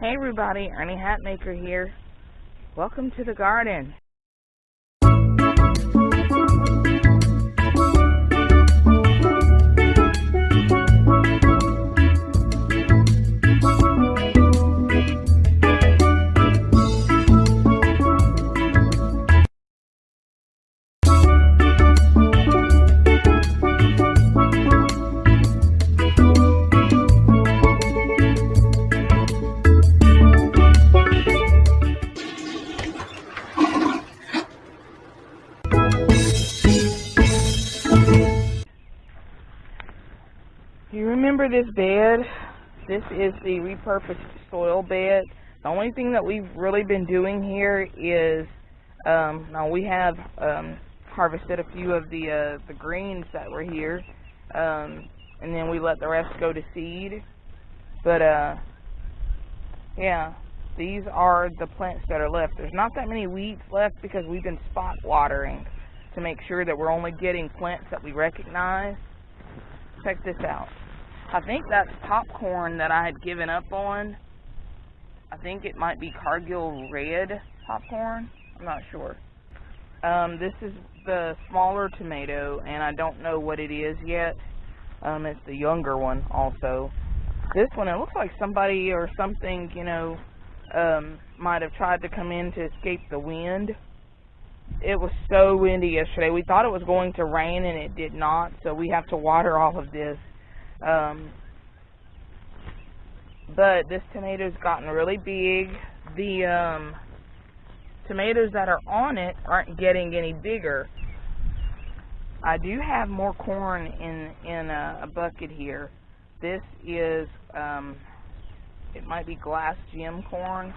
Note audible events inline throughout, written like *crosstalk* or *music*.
Hey everybody, Ernie Hatmaker here. Welcome to the garden. Remember this bed? This is the repurposed soil bed. The only thing that we've really been doing here is, um, now we have um, harvested a few of the uh, the greens that were here, um, and then we let the rest go to seed. But uh, yeah, these are the plants that are left. There's not that many weeds left because we've been spot watering to make sure that we're only getting plants that we recognize. Check this out. I think that's popcorn that I had given up on. I think it might be Cargill Red popcorn. I'm not sure. Um, this is the smaller tomato, and I don't know what it is yet. Um, it's the younger one also. This one, it looks like somebody or something, you know, um, might have tried to come in to escape the wind. It was so windy yesterday. We thought it was going to rain, and it did not, so we have to water all of this. Um, but this tomato's gotten really big. The um, tomatoes that are on it aren't getting any bigger. I do have more corn in in a, a bucket here. This is um, it might be glass gem corn.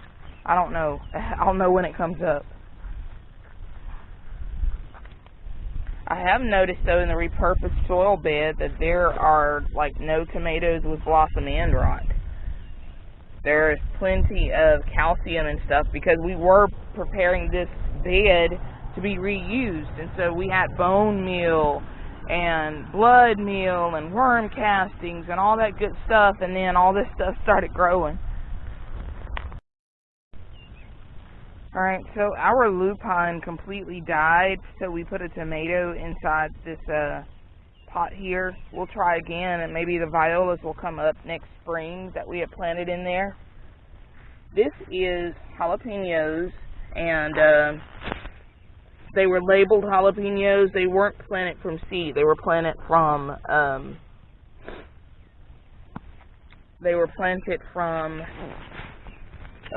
I don't know. *laughs* I'll know when it comes up. I have noticed though in the repurposed soil bed that there are like no tomatoes with blossom end rot. There's plenty of calcium and stuff because we were preparing this bed to be reused and so we had bone meal and blood meal and worm castings and all that good stuff and then all this stuff started growing. Alright, so our lupine completely died, so we put a tomato inside this uh, pot here. We'll try again, and maybe the violas will come up next spring that we have planted in there. This is jalapenos, and uh, they were labeled jalapenos. They weren't planted from seed. They were planted from, um, they were planted from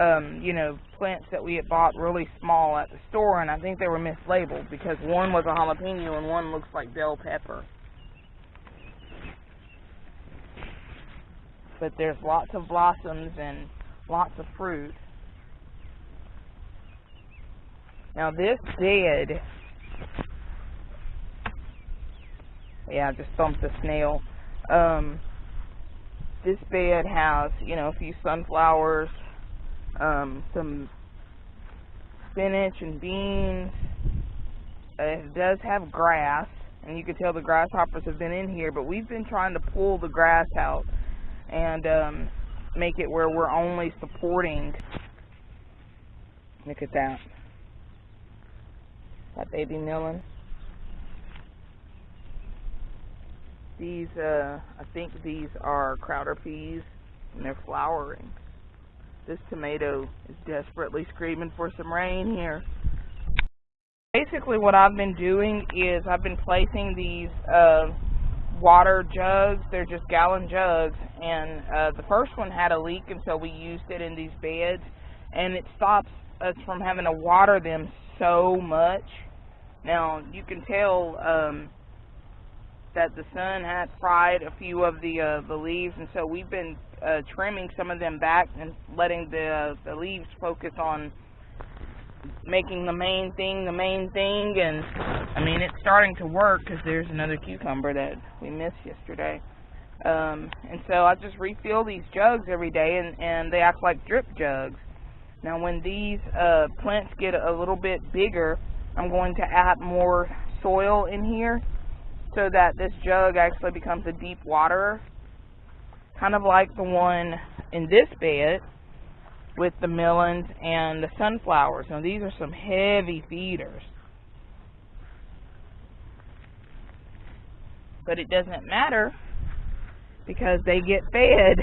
um, you know, plants that we had bought really small at the store, and I think they were mislabeled because one was a jalapeno and one looks like bell pepper. But there's lots of blossoms and lots of fruit. Now this bed, yeah, I just bumped the snail. Um, this bed has, you know, a few sunflowers, um, some spinach and beans. It does have grass, and you can tell the grasshoppers have been in here, but we've been trying to pull the grass out and um, make it where we're only supporting. Look at that. That baby melon. These, uh, I think these are Crowder peas, and they're flowering. This tomato is desperately screaming for some rain here. Basically what I've been doing is I've been placing these uh, water jugs. They're just gallon jugs. And uh, the first one had a leak and so we used it in these beds. And it stops us from having to water them so much. Now you can tell um, that the sun had fried a few of the uh, the leaves, and so we've been uh, trimming some of them back and letting the the leaves focus on making the main thing the main thing. And I mean, it's starting to work because there's another cucumber that we missed yesterday. Um, and so I just refill these jugs every day, and and they act like drip jugs. Now, when these uh, plants get a little bit bigger, I'm going to add more soil in here so that this jug actually becomes a deep water, kind of like the one in this bed. with the melons and the sunflowers. Now these are some heavy feeders. But it doesn't matter because they get fed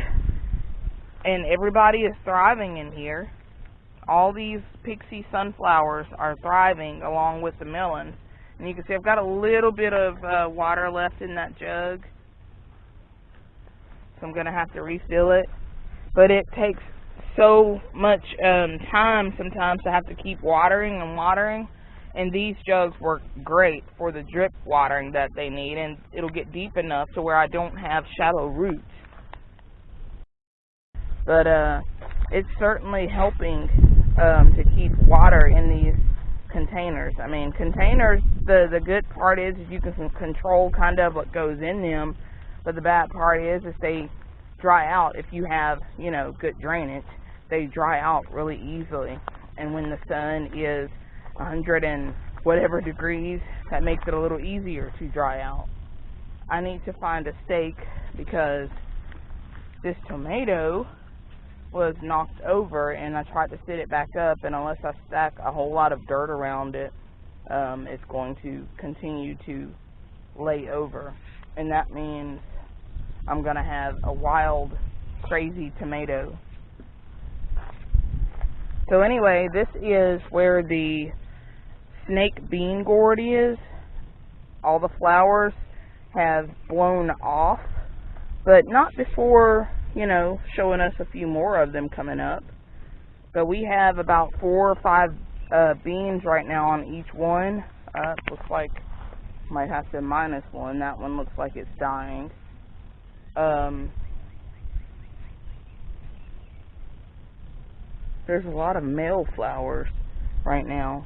and everybody is thriving in here. All these pixie sunflowers are thriving along with the melons. And you can see I've got a little bit of uh, water left in that jug. I'm going to have to refill it. But it takes so much um, time sometimes to have to keep watering and watering. And these jugs work great for the drip watering that they need. And it'll get deep enough to where I don't have shallow roots. But uh, it's certainly helping um, to keep water in these containers. I mean, containers, the, the good part is you can control kind of what goes in them. But the bad part is, is they dry out if you have, you know, good drainage. They dry out really easily. And when the sun is 100 and whatever degrees, that makes it a little easier to dry out. I need to find a stake because this tomato was knocked over and I tried to sit it back up and unless I stack a whole lot of dirt around it, um, it's going to continue to lay over. And that means I'm going to have a wild, crazy tomato. So anyway, this is where the snake bean gourd is. All the flowers have blown off, but not before you know, showing us a few more of them coming up. But we have about four or five uh, beans right now on each one. Uh, looks like might have to minus one. That one looks like it's dying. Um, there's a lot of male flowers right now.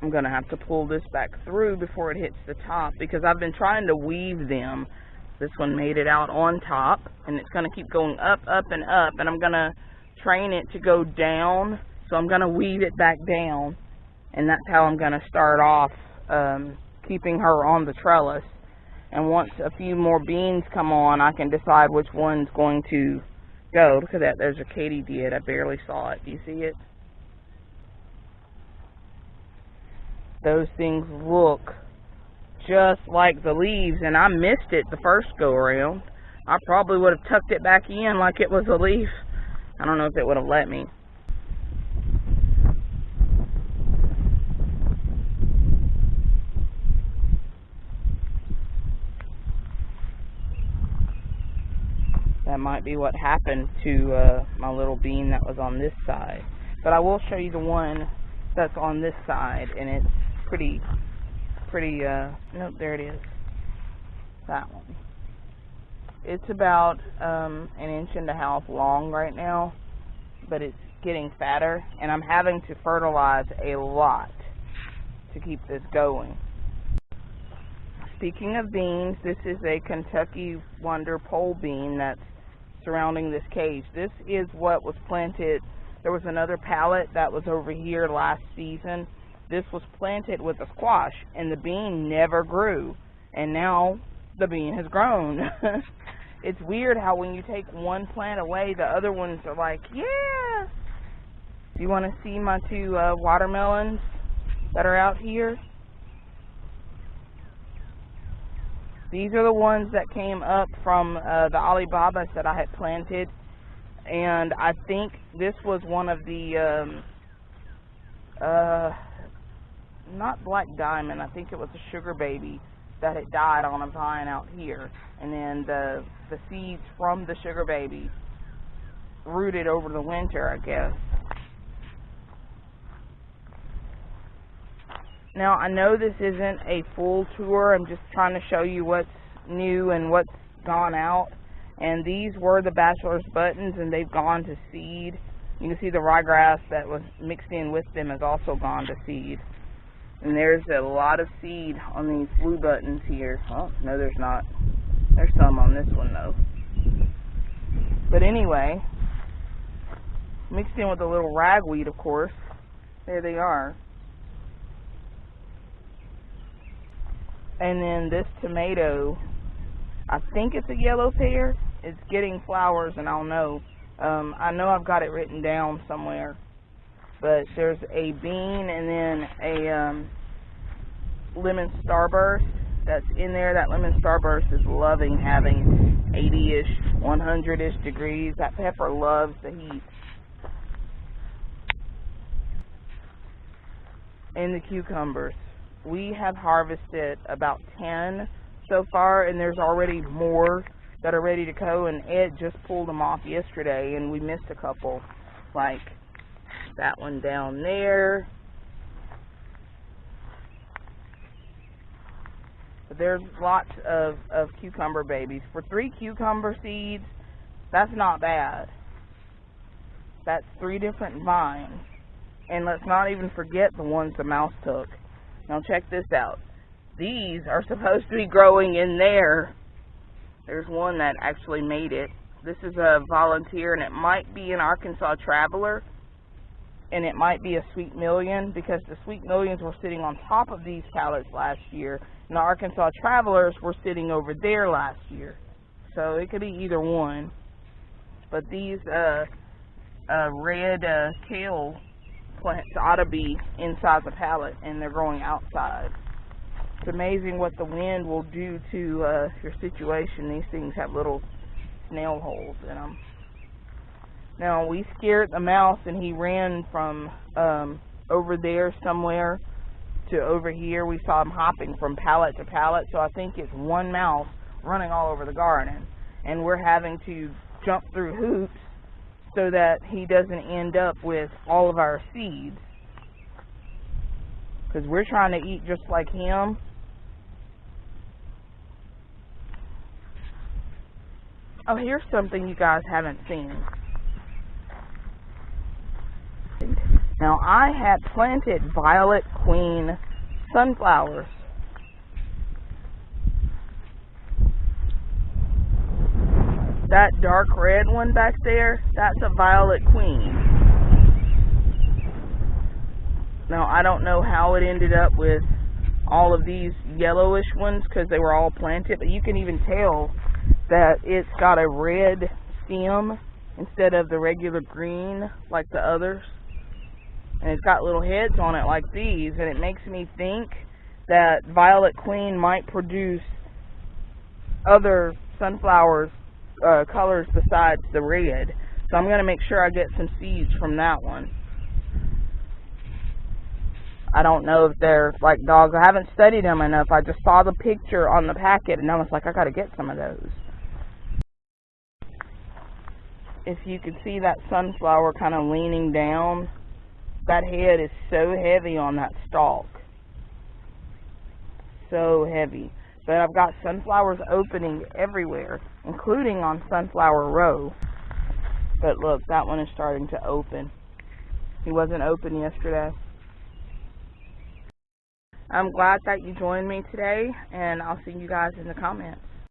I'm going to have to pull this back through before it hits the top because I've been trying to weave them. This one made it out on top and it's going to keep going up, up, and up and I'm going to train it to go down. So I'm going to weave it back down and that's how I'm going to start off um, keeping her on the trellis. And once a few more beans come on, I can decide which one's going to go. Look at that. There's a katydid. I barely saw it. Do you see it? those things look just like the leaves and I missed it the first go around. I probably would have tucked it back in like it was a leaf. I don't know if it would have let me. That might be what happened to uh, my little bean that was on this side. But I will show you the one that's on this side and it's pretty, pretty, uh, nope, there it is. That one. It's about um, an inch and a half long right now, but it's getting fatter, and I'm having to fertilize a lot to keep this going. Speaking of beans, this is a Kentucky Wonder pole bean that's surrounding this cage. This is what was planted. There was another pallet that was over here last season this was planted with a squash and the bean never grew and now the bean has grown. *laughs* it's weird how when you take one plant away, the other ones are like, yeah. Do you want to see my two uh, watermelons that are out here? These are the ones that came up from uh, the Alibabas that I had planted. And I think this was one of the um, uh, not black diamond, I think it was a sugar baby that had died on a vine out here. And then the the seeds from the sugar baby rooted over the winter, I guess. Now, I know this isn't a full tour. I'm just trying to show you what's new and what's gone out. And these were the bachelor's buttons, and they've gone to seed. You can see the ryegrass that was mixed in with them has also gone to seed. And there's a lot of seed on these blue buttons here. Oh, no there's not. There's some on this one though. But anyway, mixed in with a little ragweed of course. There they are. And then this tomato, I think it's a yellow pear. It's getting flowers and I'll know. Um, I know I've got it written down somewhere. But there's a bean and then a um, lemon starburst that's in there. That lemon starburst is loving having 80-ish, 100-ish degrees. That pepper loves the heat. And the cucumbers. We have harvested about 10 so far, and there's already more that are ready to go, and Ed just pulled them off yesterday, and we missed a couple, like that one down there. But there's lots of, of cucumber babies. For three cucumber seeds, that's not bad. That's three different vines. And let's not even forget the ones the mouse took. Now check this out. These are *laughs* supposed to be growing in there. There's one that actually made it. This is a volunteer and it might be an Arkansas Traveler and it might be a Sweet Million because the Sweet Millions were sitting on top of these pallets last year and the Arkansas Travelers were sitting over there last year. So it could be either one. But these uh, uh, red uh, kale plants ought to be inside the pallet and they're growing outside. It's amazing what the wind will do to uh, your situation. These things have little snail holes in them. Now we scared the mouse and he ran from um, over there somewhere to over here. We saw him hopping from pallet to pallet. So I think it's one mouse running all over the garden. And we're having to jump through hoops so that he doesn't end up with all of our seeds. Because we're trying to eat just like him. Oh, here's something you guys haven't seen. Now, I had planted Violet Queen sunflowers. That dark red one back there, that's a Violet Queen. Now, I don't know how it ended up with all of these yellowish ones because they were all planted, but you can even tell that it's got a red stem instead of the regular green like the others. And it's got little heads on it like these, and it makes me think that Violet Queen might produce other sunflowers uh, colors besides the red. So I'm going to make sure I get some seeds from that one. I don't know if they're like dogs. I haven't studied them enough. I just saw the picture on the packet and I was like, I got to get some of those. If you can see that sunflower kind of leaning down, that head is so heavy on that stalk. So heavy. But I've got sunflowers opening everywhere, including on Sunflower Row. But look, that one is starting to open. He wasn't open yesterday. I'm glad that you joined me today, and I'll see you guys in the comments.